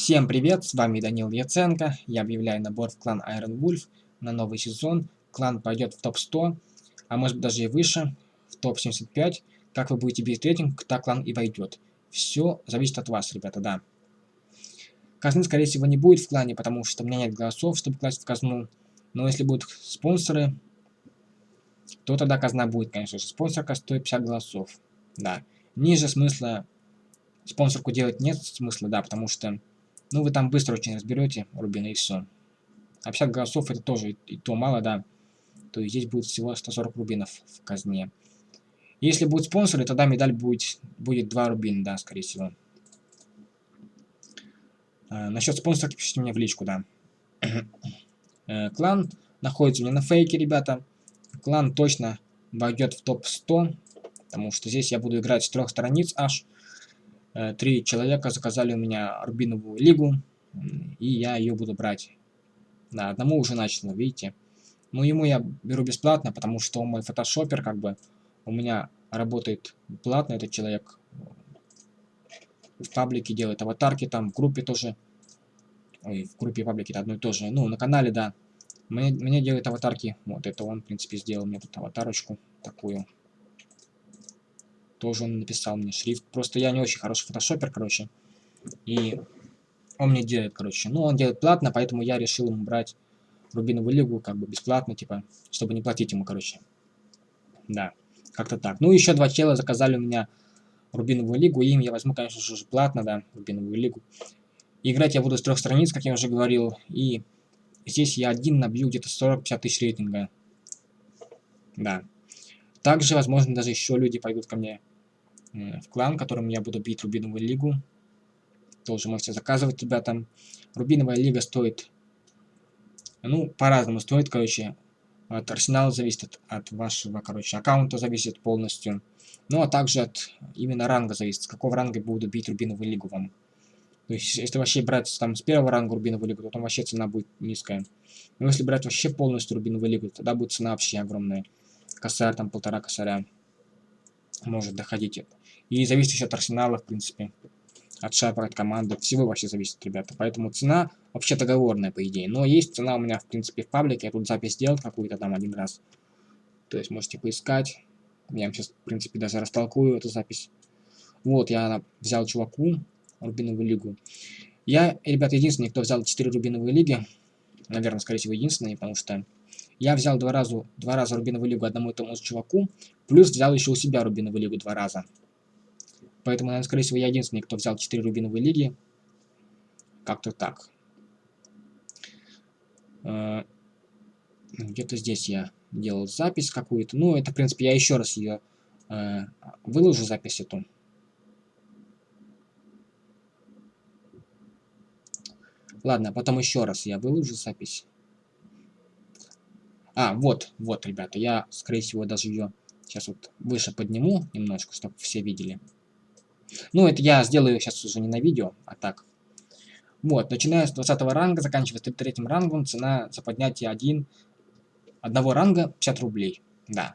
Всем привет, с вами Данил Яценко. Я объявляю набор в клан Iron Wolf на новый сезон. Клан пойдет в топ-100, а может быть даже и выше, в топ-75. Как вы будете бить рейтинг, так клан и войдет. Все зависит от вас, ребята, да. Казны, скорее всего, не будет в клане, потому что у меня нет голосов, чтобы класть в казну. Но если будут спонсоры, то тогда казна будет, конечно же. Спонсорка стоит 50 голосов. Да. Ниже смысла спонсорку делать нет смысла, да, потому что ну, вы там быстро очень разберете рубины и все. А 50 голосов это тоже и то мало, да. То есть здесь будет всего 140 рубинов в казне. Если будут спонсоры, тогда медаль будет, будет 2 рубина, да, скорее всего. А, насчет спонсорки пишите мне в личку, да. э, клан находится у меня на фейке, ребята. Клан точно войдет в топ-100, потому что здесь я буду играть с трех страниц аж. Э, три человека заказали у меня рубиновую лигу, и я ее буду брать. Да, одному уже начал, видите. Но ему я беру бесплатно, потому что мой фотошопер, как бы, у меня работает платно этот человек. В паблике делает аватарки, там в группе тоже. Ой, в группе паблики это одно и то же. Ну, на канале, да. Мне, мне делает аватарки. Вот это он, в принципе, сделал мне тут аватарочку такую. Тоже он написал мне шрифт. Просто я не очень хороший фотошопер, короче. И он мне делает, короче. Ну, он делает платно, поэтому я решил ему брать Рубиновую лигу, как бы бесплатно, типа, чтобы не платить ему, короче. Да, как-то так. Ну, еще два чела заказали у меня Рубиновую лигу, и им я возьму, конечно же, платно, да, Рубиновую лигу. играть я буду с трех страниц, как я уже говорил, и здесь я один набью где-то 40-50 тысяч рейтинга. Да. Также, возможно, даже еще люди пойдут ко мне в клан, которым я буду бить Рубиновую лигу. Тоже можете заказывать, ребята. Рубиновая лига стоит, ну, по-разному стоит, короче. От арсенала зависит от, от вашего, короче, аккаунта зависит полностью. Ну, а также от именно ранга зависит, с какого ранга буду бить Рубиновую лигу вам. То есть, если вообще брать там с первого ранга Рубиновую лигу, то там вообще цена будет низкая. Но если брать вообще полностью Рубиновую лигу, тогда будет цена вообще огромная. Косарь, там полтора косаря может доходить. И зависит еще от арсенала, в принципе. От шапок, от команды. Всего вообще зависит, ребята. Поэтому цена вообще договорная, по идее. Но есть цена у меня, в принципе, в паблике. Я тут запись сделал какую-то там один раз. То есть можете поискать. Я вам сейчас, в принципе, даже растолкую эту запись. Вот, я взял чуваку Рубиновую лигу. Я, ребята, единственный, кто взял 4 Рубиновые лиги. Наверное, скорее всего, единственный, потому что я взял два раза, два раза Рубиновую лигу одному и тому же чуваку, плюс взял еще у себя Рубиновую лигу два раза. Поэтому, наверное, скорее всего, я единственный, кто взял 4 Рубиновые лиги. Как-то так. Э, где-то здесь я делал запись какую-то. Ну, это, в принципе, я еще раз ее э, выложу, запись эту. Ладно, потом еще раз я выложу запись. А, вот, вот, ребята, я, скорее всего, даже ее сейчас вот выше подниму немножко, чтобы все видели. Ну, это я сделаю сейчас уже не на видео, а так. Вот, начиная с 20 ранга, заканчивая 33 рангом, цена за поднятие один, одного ранга 50 рублей. Да.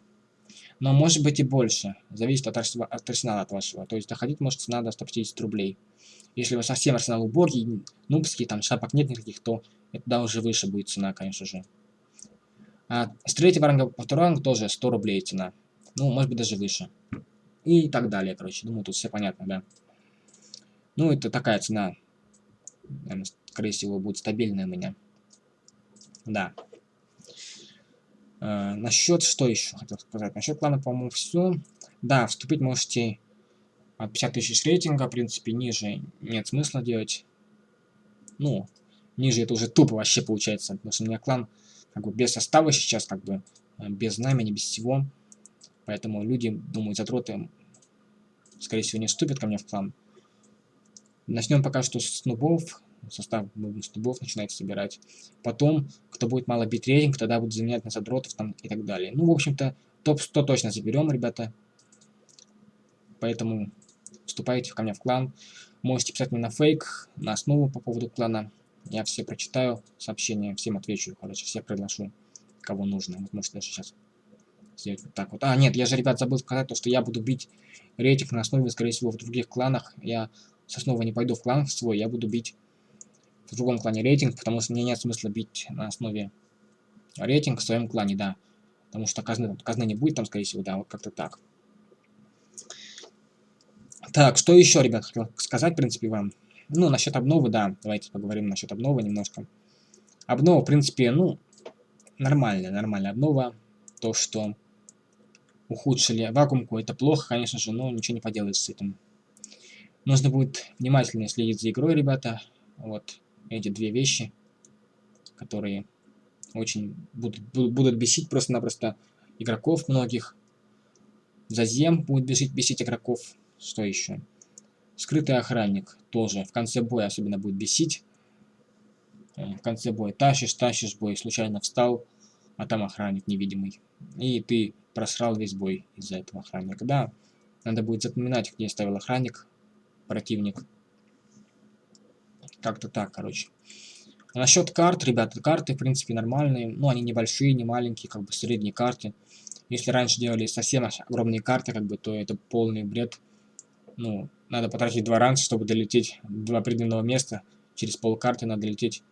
Но может быть и больше. Зависит от, от арсенала от вашего. То есть доходить может цена до 150 рублей. Если вас совсем арсенал убогий, нубский, там шапок нет никаких, то это да уже выше будет цена, конечно же. А с третьего ранга по второй ранг тоже 100 рублей цена. Ну, может быть, даже выше. И так далее, короче. Думаю, тут все понятно, да. Ну, это такая цена. Наверное, скорее всего, будет стабильная у меня. Да. Э, насчет, что еще хотел сказать? Насчет плана, по-моему, все. Да, вступить можете от 50 тысяч рейтинга, в принципе, ниже нет смысла делать. Ну, ниже это уже тупо вообще получается, потому что у меня клан как бы без состава сейчас, как бы э, без знамени, без всего. Поэтому люди, думаю, задроты, скорее всего, не вступят ко мне в клан. Начнем пока что с нубов. Состав нубов начинать собирать. Потом, кто будет мало бить рейтинг, тогда будут заменять на задротов там и так далее. Ну, в общем-то, топ-100 точно заберем, ребята. Поэтому вступайте ко мне в клан. Можете писать мне на фейк, на основу по поводу клана. Я все прочитаю сообщения, всем отвечу, короче, всех приглашу, кого нужно. Вот можете даже сейчас сделать вот так вот. А, нет, я же, ребят, забыл сказать то, что я буду бить рейтинг на основе, скорее всего, в других кланах. Я с основы не пойду в клан свой, я буду бить в другом клане рейтинг, потому что мне нет смысла бить на основе рейтинг в своем клане, да. Потому что казны, казны не будет там, скорее всего, да, вот как-то так. Так, что еще, ребят, хотел сказать, в принципе, вам. Ну, насчет обновы, да, давайте поговорим насчет обновы немножко. Обнова, в принципе, ну, нормальная, нормальная обнова. То, что ухудшили вакуумку, это плохо, конечно же, но ничего не поделаешь с этим. Нужно будет внимательно следить за игрой, ребята. Вот эти две вещи, которые очень будут, будут бесить просто-напросто игроков многих. Зазем будет бесить, бесить игроков. Что еще? Скрытый охранник тоже в конце боя особенно будет бесить. Э, в конце боя тащишь, тащишь бой, случайно встал, а там охранник невидимый. И ты просрал весь бой из-за этого охранника. Да, надо будет запоминать, где ставил охранник, противник. Как-то так, короче. А насчет карт, ребята, карты, в принципе, нормальные. Ну, они небольшие, не маленькие, как бы средние карты. Если раньше делали совсем огромные карты, как бы, то это полный бред. Ну, надо потратить два ранца, чтобы долететь до определенного места. Через полкарты надо лететь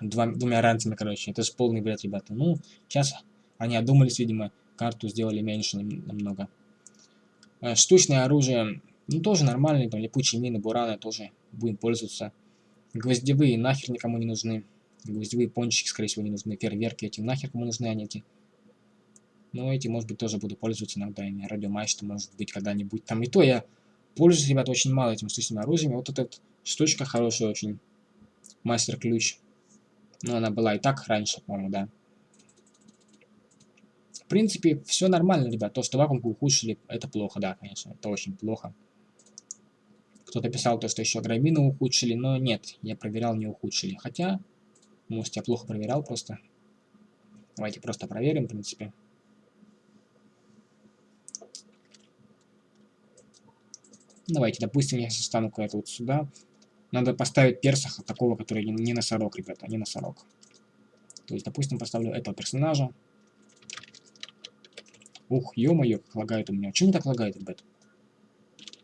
два, двумя ранцами, короче. Это же полный бред, ребята. Ну, сейчас они одумались, видимо, карту сделали меньше намного. Э, штучное оружие, ну, тоже нормальные, там, липучие мины, бураны тоже будем пользоваться. Гвоздевые нахер никому не нужны. Гвоздевые пончики, скорее всего, не нужны. Фейерверки эти нахер кому нужны они эти. Но эти, может быть, тоже буду пользоваться иногда. И радиомачта, может быть, когда-нибудь. Там и то я пользуюсь, ребята, очень мало этим штучным оружием. Вот эта штучка хорошая очень. Мастер-ключ. Ну, она была и так раньше, по-моему, да. В принципе, все нормально, ребят. То, что вакуумку ухудшили, это плохо, да, конечно. Это очень плохо. Кто-то писал то, что еще грабину ухудшили, но нет, я проверял, не ухудшили. Хотя, может, я плохо проверял просто. Давайте просто проверим, в принципе. Давайте, допустим, я стану куда-то вот сюда. Надо поставить персаха такого, который не носорог, ребята, не носорог. То есть, допустим, поставлю этого персонажа. Ух, ё-моё, как лагает у меня. Чем так лагает, ребят?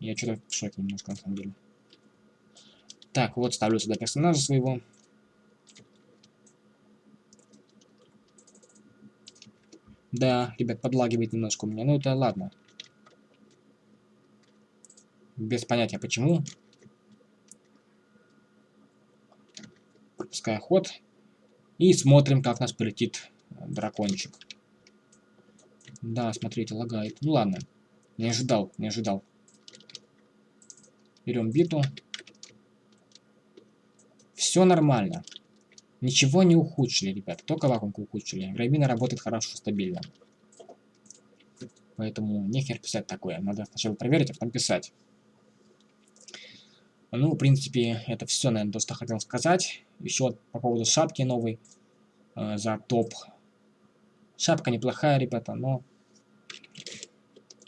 Я что-то в шоке немножко, на самом деле. Так, вот ставлю сюда персонажа своего. Да, ребят, подлагивает немножко у меня. Ну, это ладно. Без понятия, почему. Пропуская ход. И смотрим, как нас полетит дракончик. Да, смотрите, лагает. Ну ладно. Не ожидал, не ожидал. Берем биту. Все нормально. Ничего не ухудшили, ребят. Только вакуумку ухудшили. Грабина работает хорошо, стабильно. Поэтому нехер писать такое. Надо сначала проверить, а потом писать. Ну, в принципе, это все, наверное, то, что хотел сказать. Еще по поводу шапки новой э, за топ. Шапка неплохая, ребята, но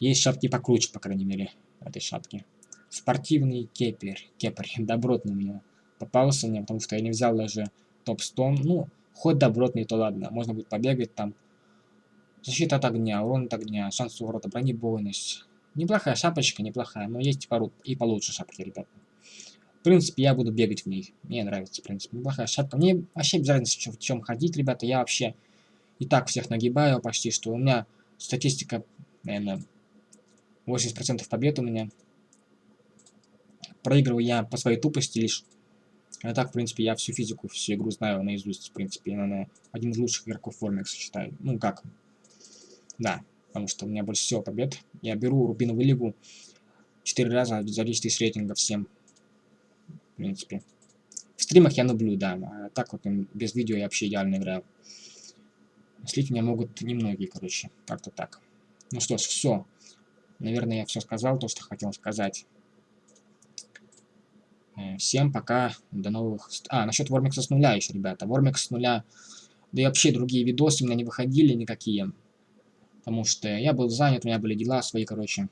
есть шапки покруче, по крайней мере, этой шапки. Спортивный кепер. Кепер. Добротный у меня попался мне, потому что я не взял даже топ-100. Ну, хоть добротный, то ладно. Можно будет побегать там. Защита от огня, урон от огня, шанс уворота, бронебойность. Неплохая шапочка, неплохая, но есть пару и получше шапки, ребята. В принципе, я буду бегать в ней. Мне нравится, в принципе. Неплохая шапка. Мне вообще без разницы, в чем ходить, ребята. Я вообще и так всех нагибаю почти, что у меня статистика, наверное, 80% побед у меня. Проигрываю я по своей тупости лишь. А так, в принципе, я всю физику, всю игру знаю наизусть, в принципе. Я, наверное, один из лучших игроков Формекса считаю. Ну, как? Да, потому что у меня больше всего побед. Я беру Рубиновую лигу 4 раза за 10 тысяч рейтинга всем. В принципе. В стримах я нублю, да. А так вот, без видео я вообще идеально играю. Слить меня могут немногие, короче. Как-то так. Ну что ж, все. Наверное, я все сказал, то, что хотел сказать. Э, всем пока, до новых... А, насчет Вормикса с нуля еще, ребята. Вормикс с нуля, да и вообще другие видосы у меня не выходили никакие. Потому что я был занят, у меня были дела свои, короче.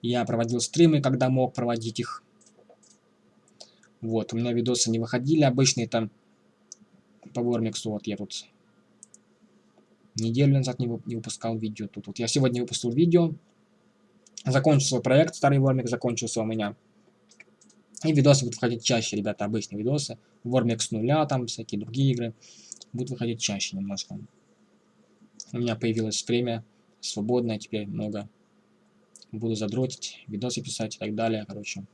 Я проводил стримы, когда мог проводить их. Вот, у меня видосы не выходили обычные там по Вормиксу. Вот я тут неделю назад не, не выпускал видео. Тут вот я сегодня выпустил видео. Закончился проект, старый Вормик закончился у меня. И видосы будут выходить чаще, ребята, обычные видосы. Warmix с нуля, там всякие другие игры. Будут выходить чаще немножко. У меня появилось время свободное теперь много. Буду задротить, видосы писать и так далее, короче.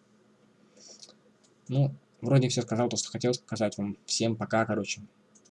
Ну, вроде все сказал, то, что хотел сказать вам. Всем пока, короче.